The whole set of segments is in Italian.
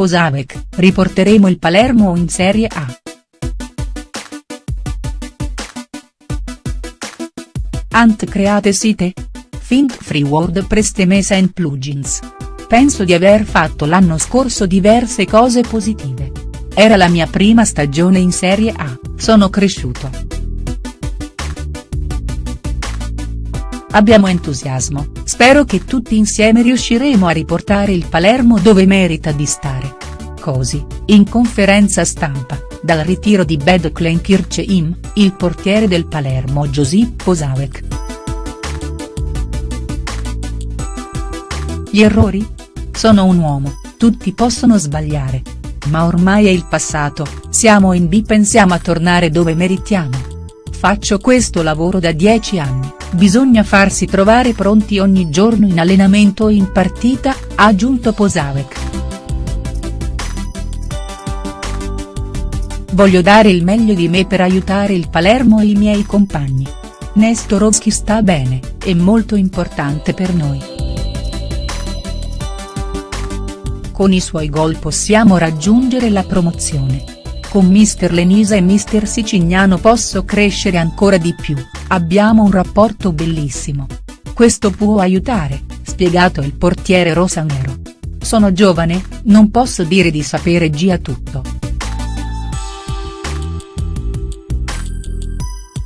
Posavec, riporteremo il Palermo in Serie A. Ant create site? Think Free WordPress Temesa and Plugins. Penso di aver fatto l'anno scorso diverse cose positive. Era la mia prima stagione in Serie A, sono cresciuto. Abbiamo entusiasmo, spero che tutti insieme riusciremo a riportare il Palermo dove merita di stare. Così, in conferenza stampa, dal ritiro di Bed Klenkircheim, il portiere del Palermo Josip Posavec. Gli errori? Sono un uomo, tutti possono sbagliare. Ma ormai è il passato, siamo in B pensiamo a tornare dove meritiamo. Faccio questo lavoro da dieci anni, bisogna farsi trovare pronti ogni giorno in allenamento o in partita, ha aggiunto Posavec. Voglio dare il meglio di me per aiutare il Palermo e i miei compagni. Nestorovski sta bene, è molto importante per noi. Con i suoi gol possiamo raggiungere la promozione. Con mister Lenisa e mister Sicignano posso crescere ancora di più, abbiamo un rapporto bellissimo. Questo può aiutare, spiegato il portiere rosanero. Sono giovane, non posso dire di sapere già tutto.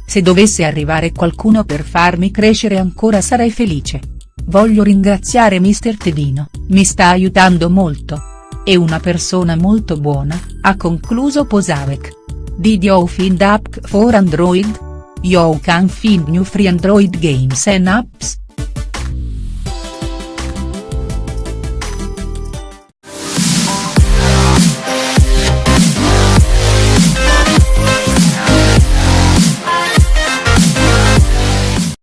Se dovesse arrivare qualcuno per farmi crescere ancora sarei felice. Voglio ringraziare mister Tedino, mi sta aiutando molto. È una persona molto buona, ha concluso Posavec. Did you find app for Android? You can find new free Android games and apps.